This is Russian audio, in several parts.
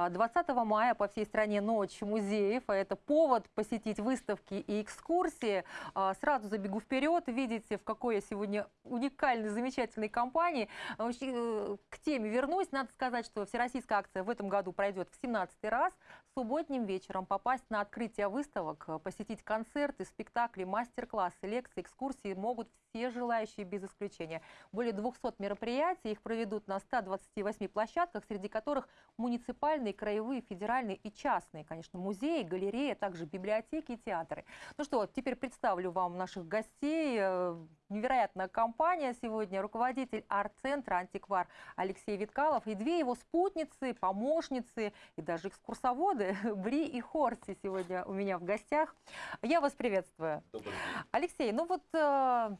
А, 20 мая по всей стране ночь музеев, а это повод посетить выставки и экскурсии. А, Сразу забегу вперед, видите, в какой я сегодня уникальной, замечательной компании. А, э, К теме вернусь. Надо сказать, что всероссийская акция в этом году пройдет в 17 раз. Субботним вечером попасть на открытие выставок, посетить концерты, спектакли, мастер-классы, лекции, экскурсии могут все желающие без исключения. Более 200 мероприятий, их проведут на 128 площадках, среди которых муниципальные, краевые, федеральные и частные, конечно, музеи, галереи, а также библиотеки и театры. Ну что, теперь представлю вам наших гостей. Э, Невероятная компания сегодня. Руководитель арт-центра «Антиквар» Алексей Виткалов и две его спутницы, помощницы и даже экскурсоводы Бри и Хорси сегодня у меня в гостях. Я вас приветствую. Алексей, ну вот э,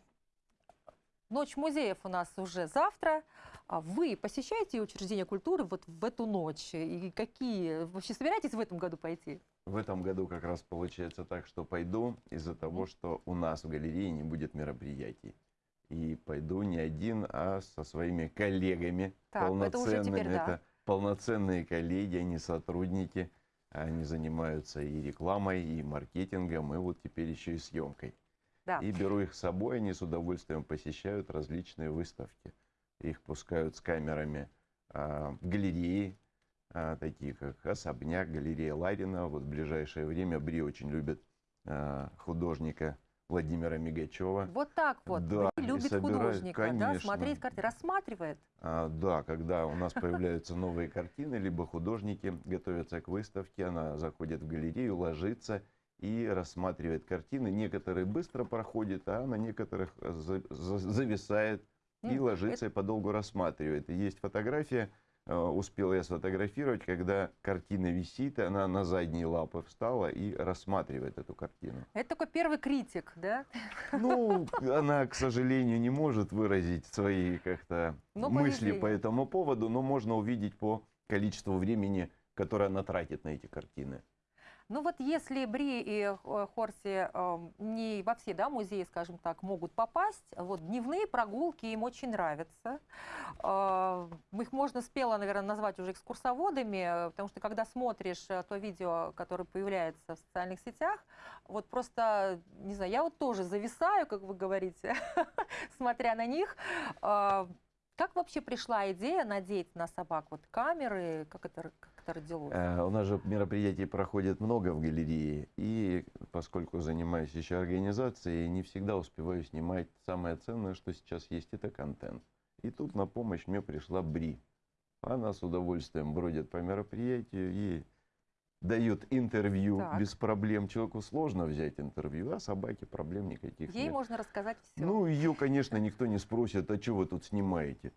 Ночь музеев у нас уже завтра. А Вы посещаете учреждения культуры вот в эту ночь? И какие? Вообще собираетесь в этом году пойти? В этом году как раз получается так, что пойду из-за того, что у нас в галерее не будет мероприятий. И пойду не один, а со своими коллегами Так, это уже полноценными. теперь да. полноценные коллеги, они сотрудники. Они занимаются и рекламой, и маркетингом, и вот теперь еще и съемкой. Да. И беру их с собой, они с удовольствием посещают различные выставки. Их пускают с камерами а, в галереи, а, такие как Особняк, галерея Ларина. Вот в ближайшее время Бри очень любит а, художника Владимира Мигачева. Вот так вот. Да, Бри любит собирает- художника, да, конечно. смотреть картины, рассматривает. А, да, когда у нас появляются новые картины, либо художники готовятся к выставке, она заходит в галерею, ложится и рассматривает картины. Некоторые быстро проходят, а на некоторых за- зависает и М, ложится и подолгу рассматривает. Есть фотография, э, успел я сфотографировать, когда картина висит, она на задние лапы встала и рассматривает эту картину. Это такой первый критик, да? Ну, она, к сожалению, не может выразить свои как-то Но мысли по этому поводу, но можно увидеть по количеству времени, которое она тратит на эти картины. Ну вот если Бри и э, Хорси э, не во все да, музеи, скажем так, могут попасть, вот дневные прогулки им очень нравятся. Э, Их можно смело, наверное, назвать уже экскурсоводами, э, потому что когда смотришь то видео, которое появляется в социальных сетях, вот просто, не знаю, я вот тоже зависаю, как вы говорите, смотря на них. Как вообще пришла идея надеть на собак вот камеры, как это, как это родилось? Э, У нас же мероприятий проходит много в галерее, и поскольку занимаюсь еще организацией, не всегда успеваю снимать самое ценное, что сейчас есть, это контент. И тут на помощь мне пришла Бри. Она с удовольствием бродит по мероприятию и дает интервью Так. без проблем. Человеку сложно взять интервью, а собаке проблем никаких Ей нет. можно рассказать все. Ну, ее, конечно, никто не спросит, а что вы тут снимаете?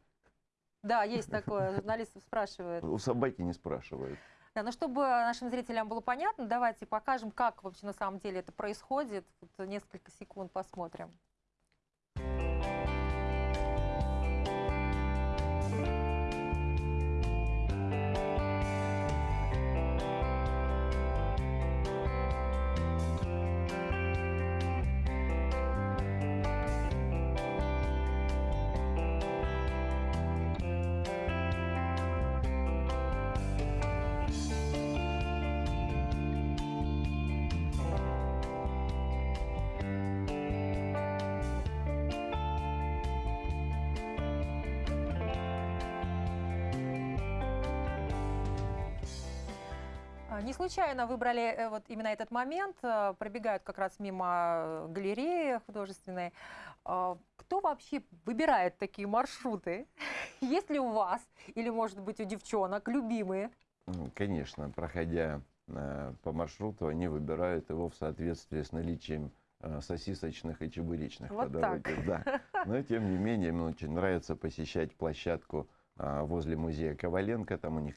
Да, есть такое. Журналистов спрашивают. У собаки не спрашивают. Да, но чтобы нашим зрителям было понятно, давайте покажем, как вообще на самом деле это происходит. Вот несколько секунд посмотрим. Не случайно выбрали э, вот именно этот момент. э, Пробегают как раз мимо э, галереи художественной. А, Кто вообще выбирает такие маршруты? Есть ли у вас или, может быть, у девчонок любимые? Конечно, проходя по маршруту, они выбирают его в соответствии с наличием сосисочных и чебуречных Вот подавайте. Да. Но тем не менее, им очень нравится посещать площадку а, возле музея Коваленко. Там у них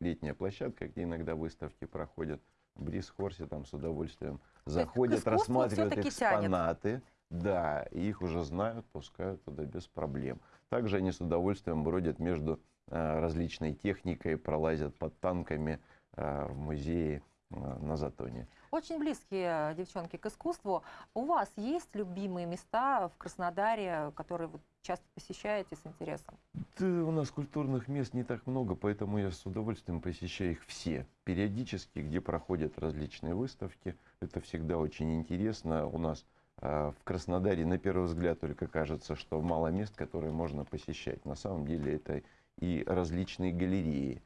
летняя площадка, где иногда выставки проходят. Бриз Хорси там с удовольствием заходят, рассматривают тянет. экспонаты. Да, их уже знают, пускают туда без проблем. Также они с удовольствием бродят между а, различной техникой, пролазят под танками а, в музее на Затоне. Очень близкие девчонки к искусству. У вас есть любимые места в Краснодаре, которые вы часто посещаете с интересом? Да, у нас культурных мест не так много, поэтому я с удовольствием посещаю их все. Периодически, где проходят различные выставки. Это всегда очень интересно. У нас э, в Краснодаре на первый взгляд только кажется, что мало мест, которые можно посещать. На самом деле это и различные галереи,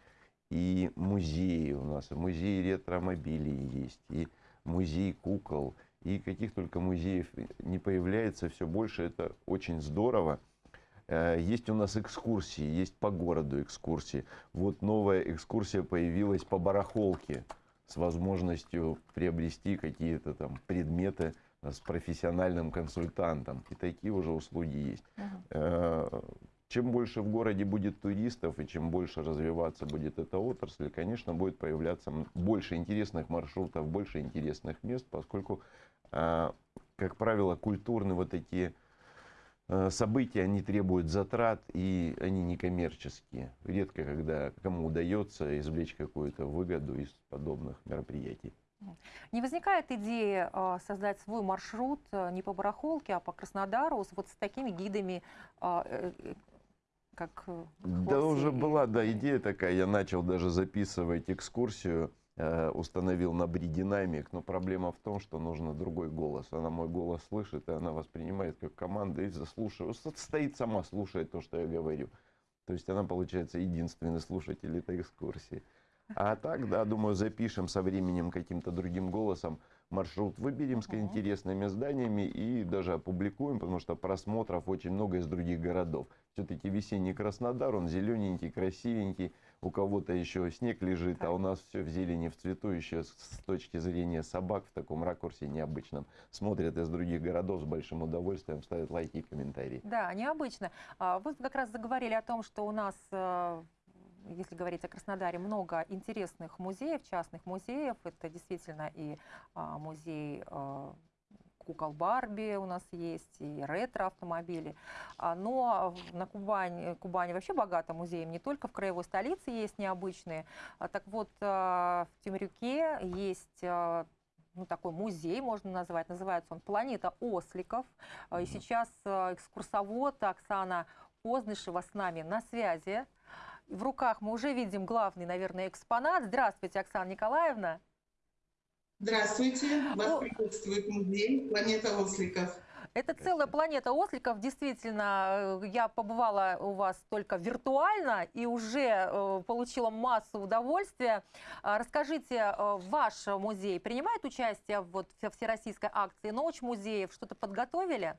и музеи у нас, и музей ретромобилей есть, и музей кукол, и каких только музеев не появляется все больше, это очень здорово. Э, есть у нас экскурсии, есть по городу экскурсии. Вот новая экскурсия появилась по барахолке с возможностью приобрести какие-то там предметы с профессиональным консультантом. И такие уже услуги есть. Угу. Чем больше в городе будет туристов и чем больше развиваться будет эта отрасль, конечно, будет появляться больше интересных маршрутов, больше интересных мест, поскольку, а, как правило, культурные вот такие а, события, они требуют затрат и они не коммерческие. Редко, когда кому удается извлечь какую-то выгоду из подобных мероприятий. Не возникает идеи э, создать свой маршрут э, не по барахолке, а по Краснодару вот с такими гидами, э, как э, Да уже была, да, идея такая. Я начал даже записывать экскурсию, э, установил на бридинамик, но проблема в том, что нужно другой голос. Она мой голос слышит, и она воспринимает как команду и заслушивает. Стоит сама, слушает то, что я говорю. То есть она, получается, единственный слушатель этой экскурсии. А так, да, думаю, запишем со временем каким-то другим голосом маршрут выберем с интересными зданиями и даже опубликуем, потому что просмотров очень много из других городов. Все-таки весенний Краснодар, он зелененький, красивенький, у кого-то еще снег лежит, а у нас все в зелени, в цвету, еще с точки зрения собак в таком ракурсе необычном. Смотрят из других городов с большим удовольствием, ставят лайки и комментарии. Да, необычно. А, вы как раз заговорили о том, что у нас э, если говорить о Краснодаре, много интересных музеев, частных музеев. Это действительно и а, музей а, кукол Барби у нас есть, и ретро-автомобили. А, но на Кубани, Кубани вообще богато музеем, не только в краевой столице есть необычные. Так вот, в Темрюке есть ну, такой музей, можно назвать. Называется он «Планета осликов». И сейчас экскурсовод Оксана Ознышева с нами на связи в руках мы уже видим главный, наверное, экспонат. Здравствуйте, Оксана Николаевна. Здравствуйте, вас О... приветствует музей «Планета осликов». Это целая планета осликов. Действительно, э, я побывала у вас только виртуально и уже э, получила массу удовольствия. А, расскажите, э, ваш музей принимает участие вот в всероссийской акции «Ночь музеев»? Что-то подготовили?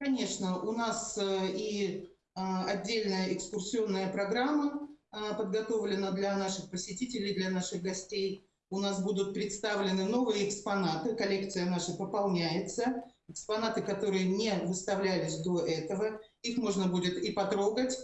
Конечно, у нас и отдельная экскурсионная программа а, подготовлена для наших посетителей, для наших гостей. У нас будут представлены новые экспонаты, коллекция наша пополняется. Экспонаты, которые не выставлялись до этого, их можно будет и потрогать,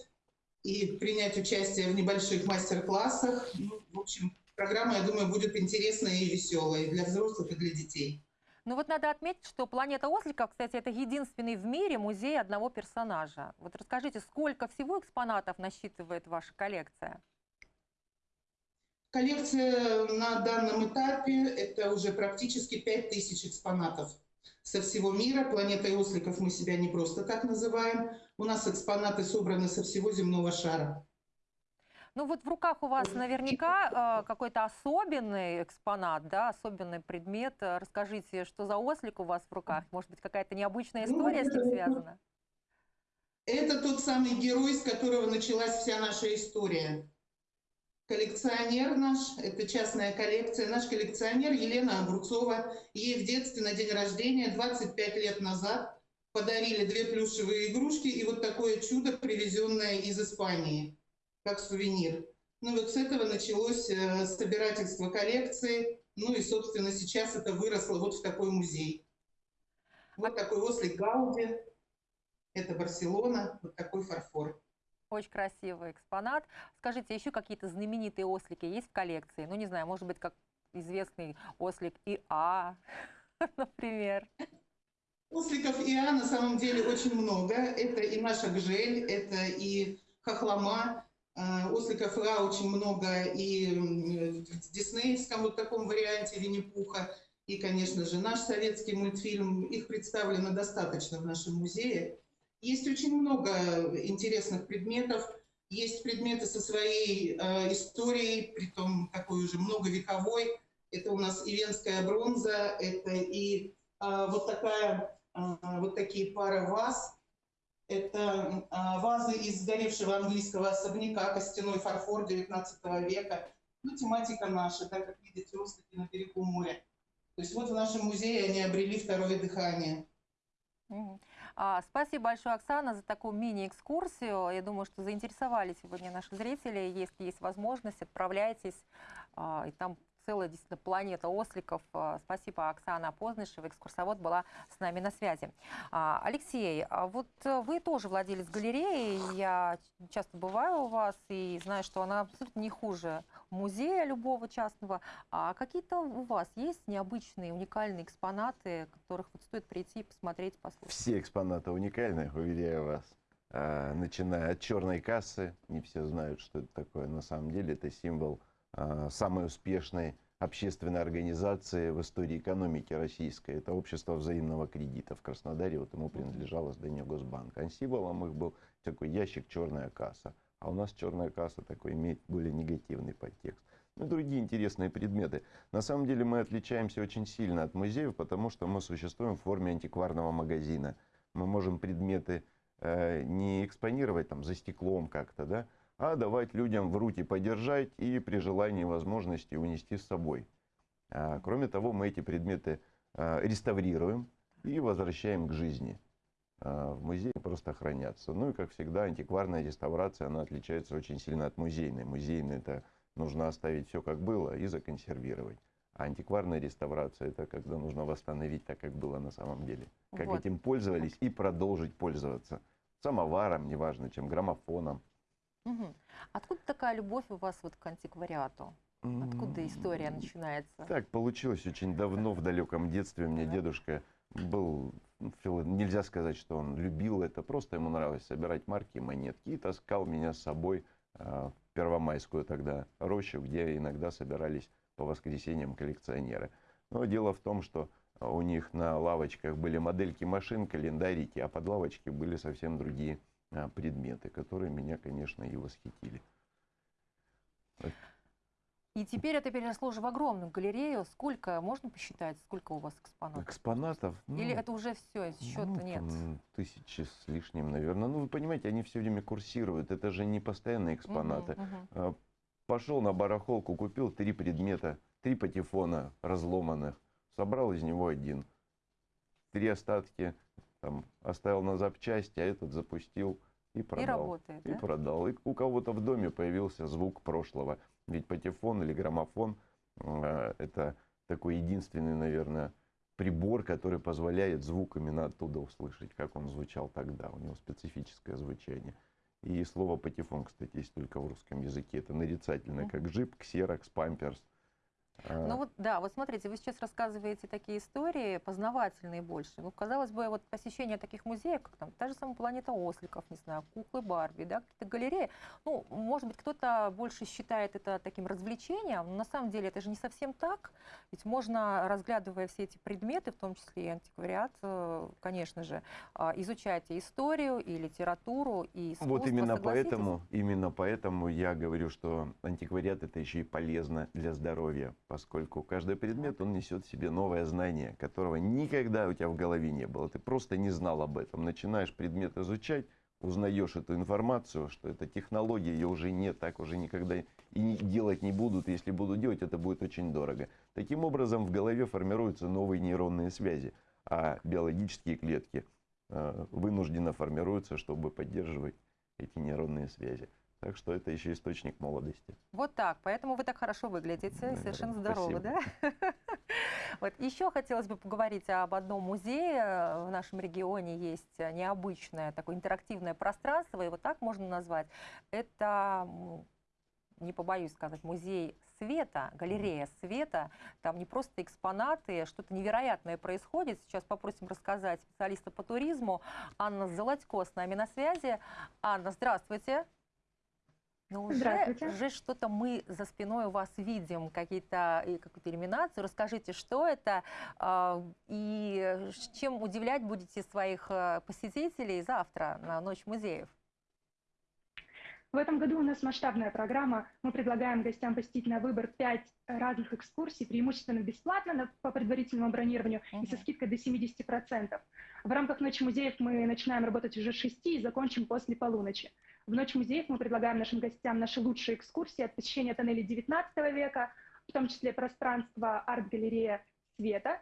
и принять участие в небольших мастер-классах. Ну, в общем, программа, я думаю, будет интересная и веселая для взрослых, и для детей. Ну вот надо отметить, что «Планета осликов», кстати, это единственный в мире музей одного персонажа. Вот расскажите, сколько всего экспонатов насчитывает ваша коллекция? Коллекция на данном этапе – это уже практически 5000 экспонатов со всего мира. Планетой осликов мы себя не просто так называем. У нас экспонаты собраны со всего земного шара. Ну вот в руках у вас наверняка э, какой-то особенный экспонат, да, особенный предмет. Расскажите, что за ослик у вас в руках? Может быть, какая-то необычная ну, история с ним связана? Это тот самый герой, с которого началась вся наша история. Коллекционер наш, это частная коллекция, наш коллекционер Елена Огурцова. Ей в детстве на день рождения 25 лет назад подарили две плюшевые игрушки и вот такое чудо, привезенное из Испании как сувенир. Ну вот с этого началось э, собирательство коллекции. Ну и, собственно, сейчас это выросло вот в такой музей. Вот такой ослик Гауди. Это Барселона. Вот такой фарфор. Очень красивый экспонат. Скажите, еще какие-то знаменитые ослики есть в коллекции? Ну, не знаю, может быть, как известный ослик ИА, например. Осликов ИА на самом деле очень много. Это и наша Гжель, это и Хохлома, А, Осликов Ра очень много и в диснеевском вот таком варианте Винни-Пуха, и, конечно же, наш советский мультфильм. Их представлено достаточно в нашем музее. Есть очень много интересных предметов. Есть предметы со своей э, историей, притом такой уже многовековой. Это у нас и венская бронза, это и а, вот такая, а, вот такие пары ваз. Это а, вазы из сгоревшего английского особняка, костяной фарфор 19 века. Ну, тематика наша, так как видите, ослики на берегу моря. То есть вот в нашем музее они обрели второе дыхание. А, Спасибо большое, Оксана, за такую мини-экскурсию. Я думаю, что заинтересовали сегодня наши зрители. Если есть возможность, отправляйтесь. А, И там целая действительно планета осликов. А, Спасибо, Оксана Познышева, экскурсовод, была с нами на связи. А, Алексей, а вот э, вы тоже владелец галереи. Я часто бываю у вас и знаю, что она абсолютно не хуже музея любого частного. А какие-то у вас есть необычные, уникальные экспонаты, которых вот стоит прийти, посмотреть, послушать? Все экспонаты уникальны, уверяю вас. Начиная от черной кассы, не все знают, что это такое. На самом деле это символ самой успешной общественной организации в истории экономики российской. Это общество взаимного кредита в Краснодаре. Вот ему принадлежало здание Госбанка. А символом их был такой ящик черная касса. А у нас черная касса такой имеет более негативный подтекст. Ну и другие интересные предметы. На самом деле мы отличаемся очень сильно от музеев, потому что мы существуем в форме антикварного магазина. Мы можем предметы э, не экспонировать там за стеклом как-то, да, а давать людям в руки подержать и при желании возможности унести с собой. А, кроме того, мы эти предметы а, реставрируем и возвращаем к жизни. А, в музее просто хранятся. Ну и, как всегда, антикварная реставрация, она отличается очень сильно от музейной. Музейная это нужно оставить все как было и законсервировать. А антикварная реставрация это когда нужно восстановить так, как было на самом деле. Как Вот. этим пользовались и продолжить пользоваться. Самоваром, неважно чем, граммофоном. Мгм. Откуда такая любовь у вас вот к антиквариату? Откуда история начинается? Так получилось очень давно, в далеком детстве. Мне Да. дедушка был, нельзя сказать, что он любил это, просто ему нравилось собирать марки и монетки. И таскал меня с собой а, в Первомайскую тогда рощу, где иногда собирались по воскресеньям коллекционеры. Но дело в том, что у них на лавочках были модельки машин, календарики, а под лавочки были совсем другие предметы, которые меня, конечно, и восхитили. И теперь это переросло уже в огромную галерею. Сколько, можно посчитать, сколько у вас экспонатов? Экспонатов? Или ну, это уже все, счета Ну, нет? Тысячи с лишним, наверное. Ну, вы понимаете, они все время курсируют. Это же не постоянные экспонаты. Мгм, мгм. Пошел на барахолку, купил три предмета, три патефона разломанных, собрал из него один. Три остатки там, оставил на запчасти, а этот запустил и И продал. работает, И да? продал. И у кого-то в доме появился звук прошлого. Ведь патефон или граммофон э, это такой единственный, наверное, прибор, который позволяет звук именно оттуда услышать, как он звучал тогда. У него специфическое звучание. И слово патефон, кстати, есть только в русском языке. Это нарицательное, как джип, ксерокс, памперс. Ну вот, да, вот смотрите, вы сейчас рассказываете такие истории, познавательные больше. Ну, казалось бы, вот посещение таких музеев, как там та же самая планета осликов, не знаю, куклы Барби, да, какие-то галереи. Ну, может быть, кто-то больше считает это таким развлечением, но на самом деле это же не совсем так. Ведь можно, разглядывая все эти предметы, в том числе и антиквариат, э, конечно же, а, изучать и историю, и литературу, и искусство. Вот именно поэтому, именно поэтому я говорю, что антиквариат это еще и полезно для здоровья, поскольку каждый предмет, он несет в себе новое знание, которого никогда у тебя в голове не было. Ты просто не знал об этом. Начинаешь предмет изучать, узнаешь эту информацию, что эта технология, ее уже нет, так уже никогда и делать не будут. Если будут делать, это будет очень дорого. Таким образом, в голове формируются новые нейронные связи, а биологические клетки э, вынужденно формируются, чтобы поддерживать эти нейронные связи. Так что это еще источник молодости. Вот так. Поэтому вы так хорошо выглядите, Наверное, совершенно здоровы, спасибо. да? Вот еще хотелось бы поговорить об одном музее. В нашем регионе есть необычное такое интерактивное пространство, его так можно назвать. Это, не побоюсь сказать, музей света, галерея света. Там не просто экспонаты, что-то невероятное происходит. Сейчас попросим рассказать специалиста по туризму. Анна Золотько с нами на связи. Анна, здравствуйте. Но уже, уже что-то мы за спиной у вас видим, какие-то, и какую-то иллюминацию. Расскажите, что это а, и чем удивлять будете своих а, посетителей завтра на Ночь музеев? В этом году у нас масштабная программа. Мы предлагаем гостям посетить на выбор 5 разных экскурсий, преимущественно бесплатно на- по предварительному бронированию и со скидкой до 70%. В рамках Ночи музеев мы начинаем работать уже с 6 и закончим после полуночи. В Ночь музеев мы предлагаем нашим гостям наши лучшие экскурсии от посещения тоннелей 19 века, в том числе пространство арт-галерея света,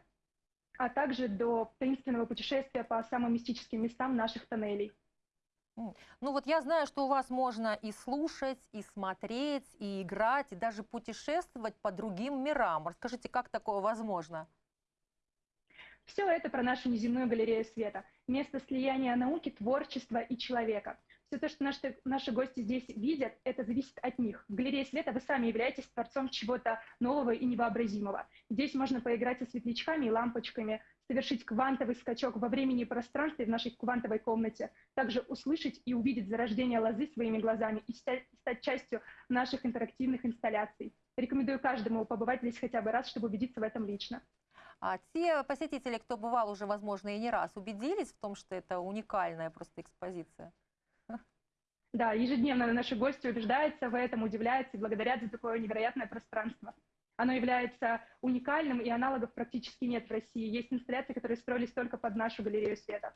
а также до таинственного путешествия по самым мистическим местам наших тоннелей. Ну вот я знаю, что у вас можно и слушать, и смотреть, и играть, и даже путешествовать по другим мирам. Расскажите, как такое возможно? Все это про нашу неземную галерею света. Место слияния науки, творчества и человека. Все то, что наши, наши гости здесь видят, это зависит от них. В галерее света вы сами являетесь творцом чего-то нового и невообразимого. Здесь можно поиграть со светлячками и лампочками, совершить квантовый скачок во времени и пространстве в нашей квантовой комнате, также услышать и увидеть зарождение лозы своими глазами и стать, стать частью наших интерактивных инсталляций. Рекомендую каждому побывать здесь хотя бы раз, чтобы убедиться в этом лично. А те посетители, кто бывал уже, возможно, и не раз, убедились в том, что это уникальная просто экспозиция? Да, ежедневно наши гости убеждаются в этом, удивляются и благодарят за такое невероятное пространство. Оно является уникальным, и аналогов практически нет в России. Есть инсталляции, которые строились только под нашу галерею света.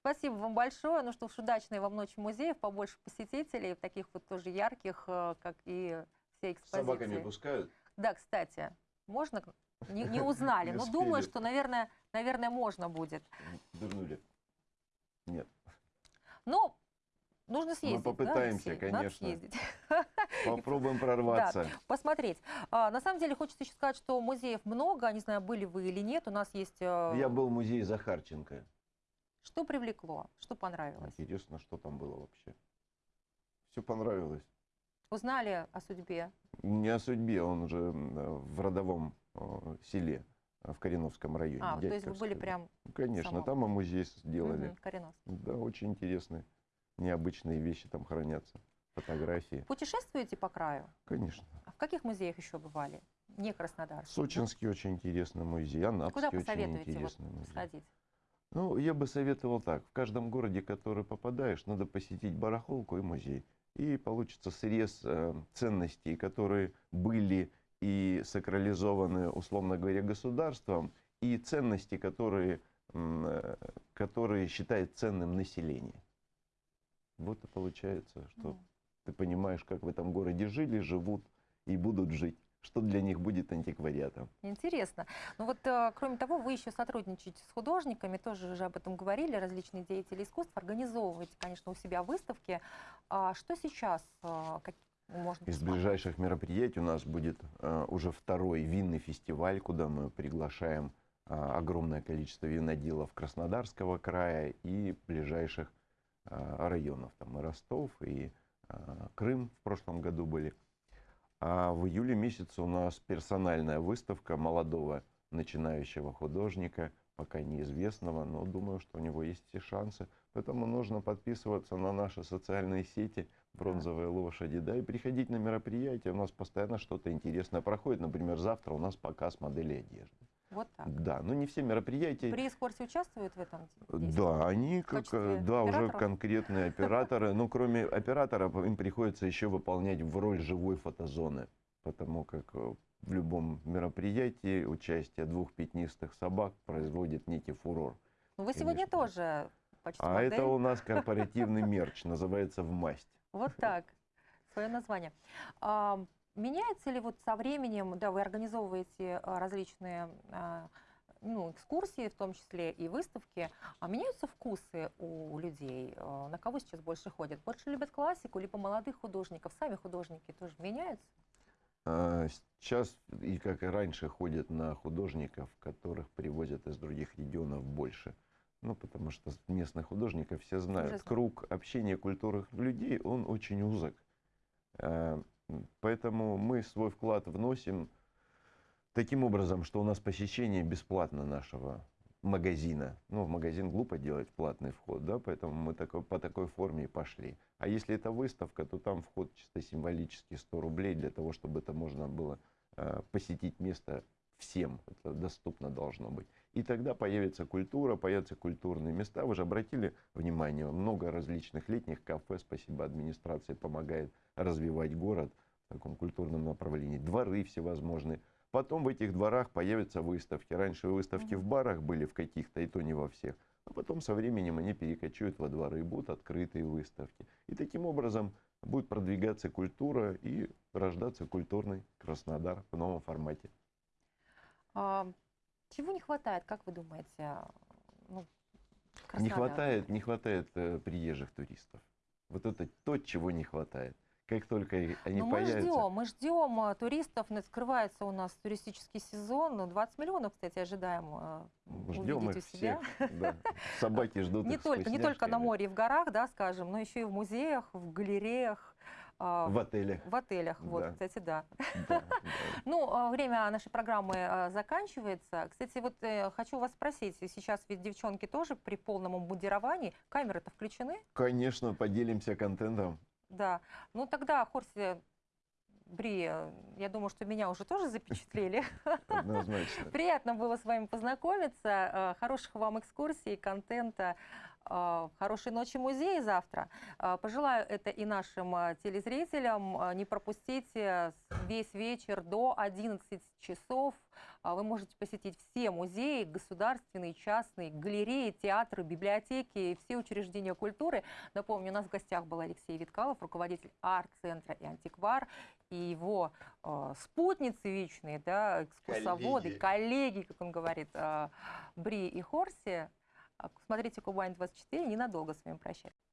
Спасибо вам большое. Ну что ж, удачной вам ночи музеев, побольше посетителей, таких вот тоже ярких, э, как и все С собаками экспозиции. пускают? Да, кстати, можно? Не, не узнали, но думаю, что, наверное, наверное, можно будет. Дурнули. Нет. Ну, нужно съездить. да, попытаемся? Надо конечно. съездить. Попробуем прорваться. посмотреть. А, на самом деле хочется еще сказать, что музеев много, не знаю, были вы или нет. У нас есть... э, Я был в музее Захарченко. Что привлекло, что понравилось? Интересно, что там было вообще. Все понравилось. Узнали о судьбе? Не о судьбе, он же в родовом э, селе, э, в Кореновском районе. А, то есть вы были прям Конечно, самом- там и музей сделали. мгм, Кореновск. Да, очень интересные, необычные вещи там хранятся. Фотографии. Путешествуете по краю? Конечно. А в каких музеях еще бывали? Не Краснодар. Сочинский очень интересный музей, Анапский Куда очень посоветуете вот интересный музей. сходить? Ну, я бы советовал так. В каждом городе, в который попадаешь, надо посетить барахолку и музей. И получится срез э, ценностей, которые были и сакрализованы, условно говоря, государством, и ценности, которые, э, которые считает ценным население. Вот и получается, что М. ты понимаешь, как в этом городе жили, живут и будут жить. Что для них будет антиквариатом. Интересно. Ну вот, э, кроме того, вы еще сотрудничаете с художниками, тоже уже об этом говорили, различные деятели искусств, организовываете, конечно, у себя выставки. А что сейчас э, как, можно Из ближайших мероприятий у нас будет э, уже второй винный фестиваль, куда мы приглашаем э, огромное количество виноделов Краснодарского края и ближайших районов. Там и Ростов, и э, Крым в прошлом году были. А в июле месяце у нас персональная выставка молодого начинающего художника, пока неизвестного, но думаю, что у него есть все шансы. Поэтому нужно подписываться на наши социальные сети «Бронзовые лошади», да, и приходить на мероприятия. У нас постоянно что-то интересное проходит. Например, завтра у нас показ моделей одежды. Вот так. Да, но не все мероприятия. При экскурсии участвуют в этом? действии? Да, они как, э, да, уже конкретные операторы. Но кроме операторов им приходится еще выполнять в роль живой фотозоны. Потому как э, в любом мероприятии участие двух пятнистых собак производит некий фурор. Ну, вы сегодня конечно. тоже почти А модель. это у нас корпоративный мерч, называется «В масть». Вот так. Свое название. Меняется ли вот со временем, да, вы организовываете а, различные а, ну, экскурсии, в том числе и выставки, а меняются вкусы у людей? А, На кого сейчас больше ходят? Больше любят классику, либо молодых художников? Сами художники тоже меняются? А, Сейчас, и как и раньше, ходят на художников, которых привозят из других регионов больше. Ну, потому что местных художников все знают. знают. Круг общения культурных людей, он очень узок. Поэтому мы свой вклад вносим таким образом, что у нас посещение бесплатно нашего магазина. Ну, в магазин глупо делать платный вход, да, поэтому мы такой, по такой форме и пошли. А если это выставка, то там вход чисто символический 100 рублей для того, чтобы это можно было э, посетить место всем. Это доступно должно быть. И тогда появится культура, появятся культурные места. Вы же обратили внимание, много различных летних кафе, спасибо администрации, помогает развивать город в таком культурном направлении. Дворы всевозможные. Потом в этих дворах появятся выставки. Раньше выставки в барах были в каких-то, и то не во всех. А потом со временем они перекочуют во дворы, и будут открытые выставки. И таким образом будет продвигаться культура и рождаться культурный Краснодар в новом формате. Чего не хватает, как вы думаете? ну, Не хватает, не хватает э, приезжих туристов. Вот это то, чего не хватает. Как только они Ну, мы появятся, ждем, мы ждем а, туристов. Ну, Скрывается у нас туристический сезон. Ну, 20 миллионов, кстати, ожидаем а, ждем их у себя. всех. да. Собаки ждут Не только, не только на море и в горах, да, скажем, но еще и в музеях, в галереях, В отелях. в отелях. Вот, Да. кстати, да. Да, да. Ну, а, время нашей программы а, заканчивается. Кстати, вот э, хочу вас спросить, сейчас ведь девчонки тоже при полном обмундировании, камеры-то включены? Конечно, поделимся контентом. Да. Ну, тогда, Хорси, Бри, э, я думаю, что меня уже тоже запечатлели. Однозначно. Приятно было с вами познакомиться. Э, Хороших вам экскурсий, контента. Э, Хорошей ночи музея завтра. Э, Пожелаю это и нашим э, телезрителям. Не пропустите весь вечер до 11 часов. Вы можете посетить все музеи, государственные, частные, галереи, театры, библиотеки все учреждения культуры. Напомню, у нас в гостях был Алексей Виткалов, руководитель арт-центра и антиквар, и его э, спутницы вечные, да, экскурсоводы, Коллеги. коллеги, как он говорит, э, Бри и Хорси. А, Смотрите Кубань 24, ненадолго с вами прощаюсь.